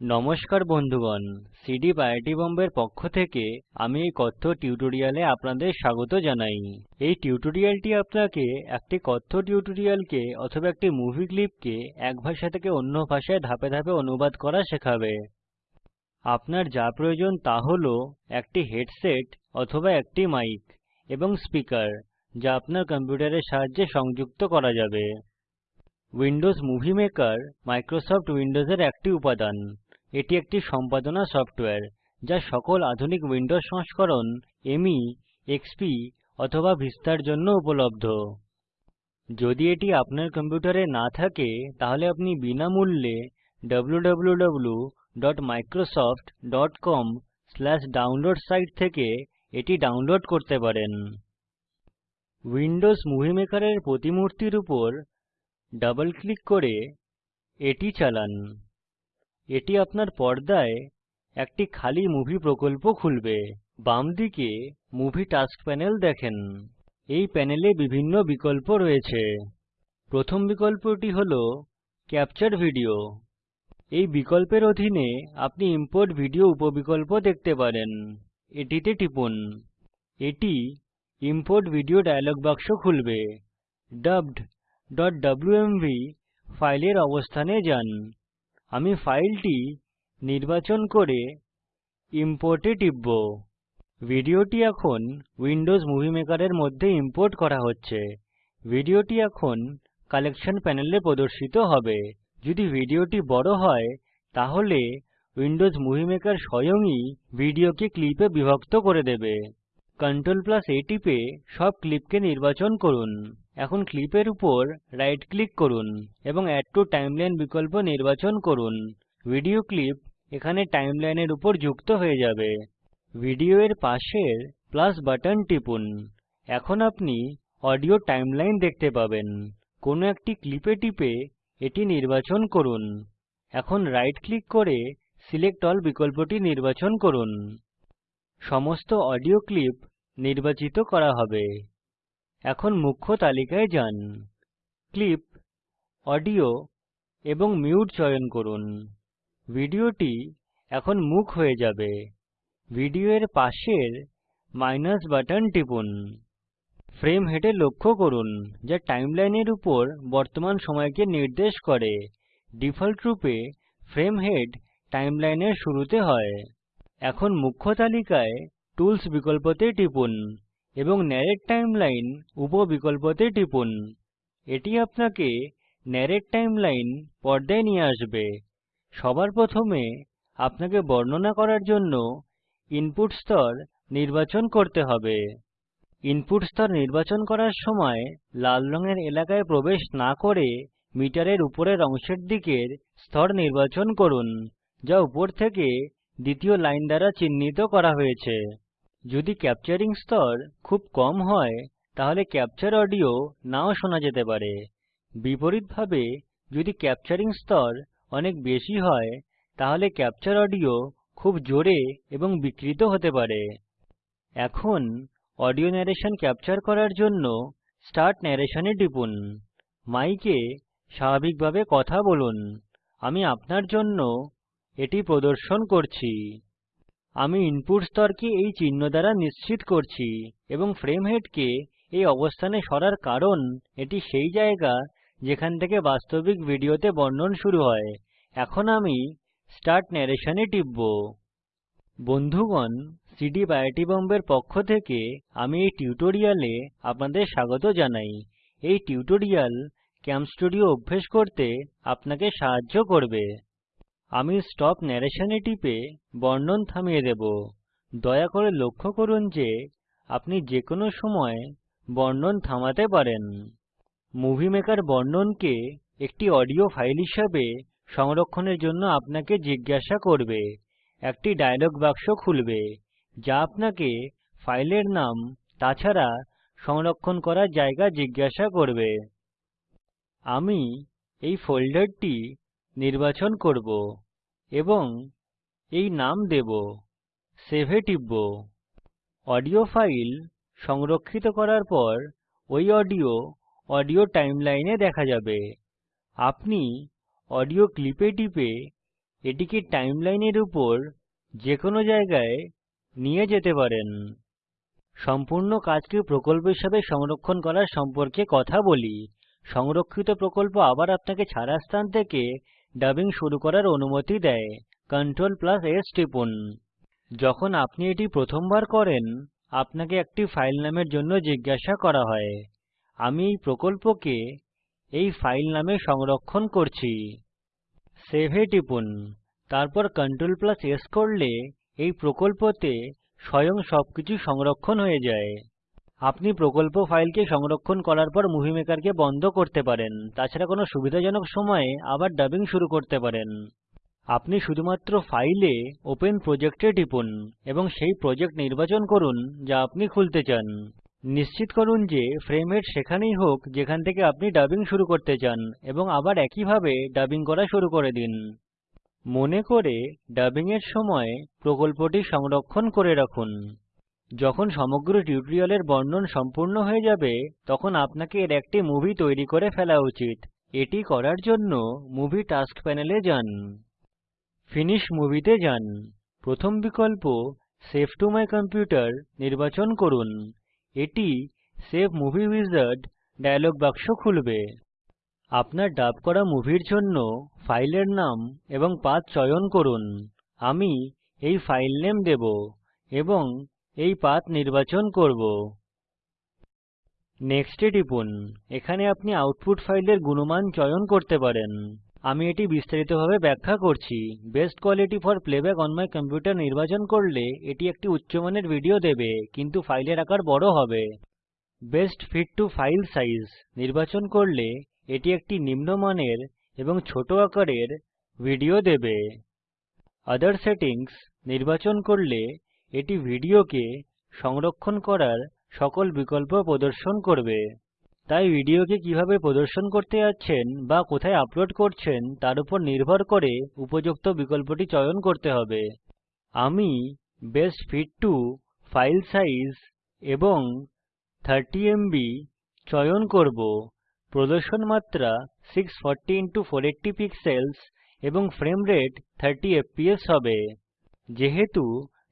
নমস্কার বন্ধুগণ CD IIT বোম্বের পক্ষ থেকে আমি এই কথ্য টিউটোরিয়ালে আপনাদের স্বাগত জানাই। এই টিউটোরিয়ালটি আপনাকে একটি কথ্য টিউটোরিয়ালকে অথবা একটি মুভি ক্লিপকে এক ভাষা থেকে অন্য ভাষায় ধাপে ধাপে অনুবাদ করা শেখাবে। আপনার যা প্রয়োজন তা হল একটি হেডসেট অথবা একটি মাইক এবং স্পিকার যা আপনার কম্পিউটারের সাহায্যে সংযুক্ত করা যাবে। উইন্ডোজ মুভি মেকার মাইক্রোসফট উইন্ডোজের একটি উপাদান। এটি একটি সম্পাদনা সফটওয়্যার যা সকল আধুনিক উইন্ডোজ সংস্করণ মে এক্সপি অথবা ভিস্তার জন্য উপলব্ধ। যদি এটি আপনার কম্পিউটারে না থাকে, তাহলে আপনি বিনামূল্যে wwwmicrosoftcomdownload সাইট থেকে এটি ডাউনলোড করতে পারেন। উইন্ডোজ মুভি মেকার এর প্রতিমূর্তির উপর ডাবল ক্লিক করে এটি চালান। এটি আপনার পর্দায় একটি খালি মুভি প্রকল্প খুলবে। বামদিকে মুভি টাস্ক প্যানেল দেখেন। এই প্যানেলে বিভিন্ন বিকল্প রয়েছে। প্রথম বিকল্পটি হল ক্যাপচার ভিডিও এই বিকল্পের অধীনে আপনি ইম্পোর্ট ভিডিও উপবিকল্প দেখতে পারেন। এটিতে টিপুন। এটি ইম্পোর্ট ভিডিও ডায়লগ বাক্স খুলবে। dubbedডব্লুএমভি ফাইলের অবস্থানে যান। আমি ফাইলটি নির্বাচন করে ইম্পোর্ট এ টিপব। ভিডিওটি এখন উইন্ডোজ মুভি মেকার এর মধ্যে ইম্পোর্ট করা হচ্ছে। ভিডিওটি এখন কালেকশন প্যানেলে প্রদর্শিত হবে। যদি ভিডিওটি বড় হয়, তাহলে উইন্ডোজ মুভি মেকার স্বয়ংই ভিডিওকে ক্লিপে বিভক্ত করে দেবে। Ctrl A টিপে সব ক্লিপকে নির্বাচন করুন। এখন ক্লিপের উপর রাইট ক্লিক করুন এবং এড টো টাইমলাইন বিকল্প নির্বাচন করুন। ভিডিও ক্লিপ এখানে টাইমলাইনের উপর যুক্ত হয়ে যাবে। ভিডিও এর পাশের প্লাস বাটন টিপুন। এখন আপনি অডিও টাইমলাইন দেখতে পাবেন। কোনো একটি ক্লিপে টিপে এটি নির্বাচন করুন। এখন রাইট ক্লিক করে সিলেক্ট এএলএল বিকল্পটি নির্বাচন করুন। সমস্ত অডিও ক্লিপ নির্বাচিত করা হবে। এখন মুখ্য তালিকায় যান। ক্লিপ অডিও এবং মিউট চয়ন করুন। ভিডিওটি এখন মুখ হয়ে যাবে। ভিডিও এর পাশের মাইনাস বাটন টিপুন। ফ্রেম হেড লক্ষ্য করুন যা টাইমলাইনের উপর বর্তমান সময়কে নির্দেশ করে। ডিফল্টরূপে ফ্রেম হেড টাইমলাইনের শুরুতে হয়। এখন মুখ্য তালিকায় টুলস বিকল্পতে টিপুন। এবং নারেট টাইমলাইন উপ বিকল্পতে টিপুন। এটি আপনাকে নরেট্ টাইমলাইন পর্দায় নিয়ে আসবে। সবার প্রথমে আপনাকে বর্ণনা করার জন্য ইনপুট স্তর নির্বাচন করতে হবে। ইনপুট স্তর নির্বাচন করার সময় লাল রঙের এলাকায় প্রবেশ না করে মিটারের উপরের অংশের দিকের স্তর নির্বাচন করুন, যা উপর থেকে দ্বিতীয় লাইন দ্বারা চিহ্নিত করা হয়েছে। যদি ক্যাপচারিং স্তর খুব কম হয়, তাহলে ক্যাপচার অডিও নাও শোনা যেতে পারে। বিপরীতভাবে, যদি ক্যাপচারিং স্তর অনেক বেশি হয়, তাহলে ক্যাপচার অডিও খুব জোরে এবং বিকৃত হতে পারে। এখন, অডিও ন্যারেশন ক্যাপচার করার জন্য স্টার্ট নরেশন এ টিপুন। মাইকে স্বাভাবিকভাবে কথা বলুন। আমি আপনার জন্য এটি প্রদর্শন করছি। আমি ইনপুট স্তরকে এই চিহ্ন দ্বারা নিশ্চিত করছি এবং ফ্রেম হেডকে এই অবস্থানে সরার কারণ এটি সেই জায়গা যেখান থেকে বাস্তবিক ভিডিওতে বর্ণন শুরু হয়। এখন আমি স্টার্ট নরেশন এ টিপব। বন্ধুগণ সিডি আইআইটি বোম্বের পক্ষ থেকে আমি এই টিউটোরিয়ালে আপনাদের স্বাগত জানাই। এই টিউটোরিয়াল কেমষ্টুডিও অভ্যেস করতে আপনাকে সাহায্য করবে। আমি স্টপ নরেশন এ টিপে বর্ণন থামিয়ে দেব। দয়া করে লক্ষ্য করুন যে আপনি যে কোনো সময় বর্ণন থামাতে পারেন। মুভি মেকার বর্ণনকে একটি অডিও ফাইল হিসাবে সংরক্ষণের জন্য আপনাকে জিজ্ঞাসা করবে। একটি ডায়লগ বাক্স খুলবে, যা আপনাকে ফাইলের নাম তাছাড়া সংরক্ষণ করার জায়গা জিজ্ঞাসা করবে। আমি এই ফোল্ডারটি নির্বাচন করব এবং এই নাম দেব সেভ এ টিপব। অডিও ফাইল সংরক্ষিত করার পর ওই অডিও অডিও টাইমলাইনে দেখা যাবে। আপনি অডিও ক্লিপে টিপে এটিকে টাইমলাইনের উপর যে কোনো জায়গায় নিয়ে যেতে পারেন। সম্পূর্ণ কাজকে প্রকল্প হিসাবে সংরক্ষণ করার সম্পর্কে কথা বলি। সংরক্ষিত প্রকল্প আবার আপনাকে ছাড়া স্থান থেকে ডাবিং শুরু করার অনুমতি দেয়। Ctrl S টিপুন। যখন আপনি এটি প্রথমবার করেন, আপনাকে একটি ফাইল নামের জন্য জিজ্ঞাসা করা হয়, আমি এই প্রকল্পকে এই ফাইল নামে সংরক্ষণ করছি। সেভ এ টিপুন। তারপর Ctrl S করলে এই প্রকল্পতে স্বয়ং সবকিছু সংরক্ষণ হয়ে যায়। আপনি প্রকল্প ফাইলকে সংরক্ষণ করার পর মুভি মেকারকে বন্ধ করতে পারেন। তাছাড়া কোনো সুবিধাজনক সময়ে আবার ডাবিং শুরু করতে পারেন। আপনি শুধুমাত্র ফাইলে ওপেন প্রজেক্টে টিপুন এবং সেই প্রজেক্ট নির্বাচন করুন যা আপনি খুলতে চান। নিশ্চিত করুন যে ফ্রেম সেখানেই হোক যেখান থেকে আপনি ডাবিং শুরু করতে চান এবং আবার একইভাবে ডাবিং করা শুরু করে দিন। মনে করে ডাবিং এর সময় প্রকল্পটি সংরক্ষণ করে রাখুন। যখন সমগ্র টিউটোরিয়ালের বর্ণন সম্পূর্ণ হয়ে যাবে, তখন আপনাকে এর একটি মুভি তৈরি করে ফেলা উচিত। এটি করার জন্য মুভি টাস্ক প্যানেলে যান। ফিনিশ মুভি তে যান। প্রথম বিকল্প, সেভ টু মাই কম্পিউটার নির্বাচন করুন। এটি সেভ মুভি উইজার্ড ডায়লগ বাক্স খুলবে। আপনার ডাব করা মুভির জন্য ফাইলের নাম এবং পাথ চয়ন করুন। আমি এই ফাইল নেম দেবো এবং এই পাথ নির্বাচন করব। নেক্সট এ টিপুন। এখানে আপনি আউটপুট ফাইলের গুণমান চয়ন করতে পারেন। আমি এটি বিস্তারিতভাবে ব্যাখ্যা করছি। Best quality for playback on my computer নির্বাচন করলে এটি একটি উচ্চমানের ভিডিও দেবে, কিন্তু ফাইলের আকার বড় হবে। Best fit to file size নির্বাচন করলে এটি একটি নিম্নমানের এবং ছোট আকারের ভিডিও দেবে। ওঠের সেটিংস নির্বাচন করলে এটি ভিডিওকে সংরক্ষণ করার সকল বিকল্প প্রদর্শন করবে। তাই ভিডিওকে কীভাবে প্রদর্শন করতে যাচ্ছেন বা কোথায় আপলোড করছেন তার উপর নির্ভর করে উপযুক্ত বিকল্পটি চয়ন করতে হবে। আমি best fit to file size এবং 30এমবি চয়ন করব। প্রদর্শন মাত্রা 640x480 পিক্সেলস এবং ফ্রেম রেট 30 এফপিএস হবে। যেহেতু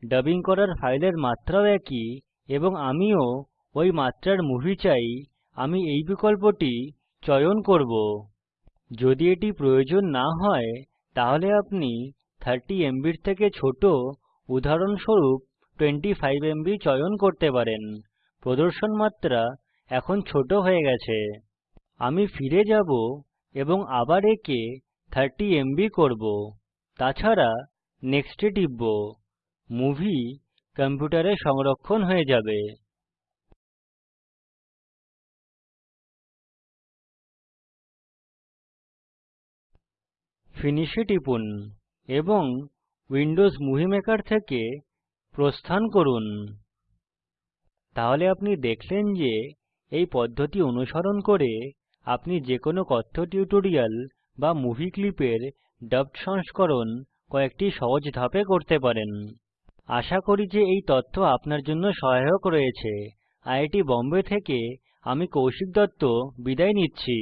ডাবিং করার ফাইলের মাত্রাও একই এবং আমিও ওই মাত্রার মুভি চাই। আমি এই বিকল্পটি চয়ন করব। যদি এটি প্রয়োজন না হয়, তাহলে আপনি 30এমবি এর থেকে ছোট উদাহরণস্বরূপ 25এমবি চয়ন করতে পারেন। প্রদর্শন মাত্রা এখন ছোট হয়ে গেছে। আমি ফিরে যাব এবং আবার একে 30এমবি করব। তাছাড়া নেক্সট এ টিপব। মুভি কম্পিউটারে সংরক্ষণ হয়ে যাবে। ফিনিশ টিপুন এবং উইন্ডোজ মুভি মেকার থেকে প্রস্থান করুন। তাহলে আপনি দেখলেন যে এই পদ্ধতি অনুসরণ করে আপনি যে কোনো কথ্য টিউটোরিয়াল বা মুভি ক্লিপের ডাবড সংস্করণ কয়েকটি সহজ ধাপে করতে পারেন। আশা করি যে এই তথ্য আপনার জন্য সহায়ক রয়েছে। আইআইটি বোম্বে থেকে আমি কৌশিক দত্ত, বিদায় নিচ্ছি।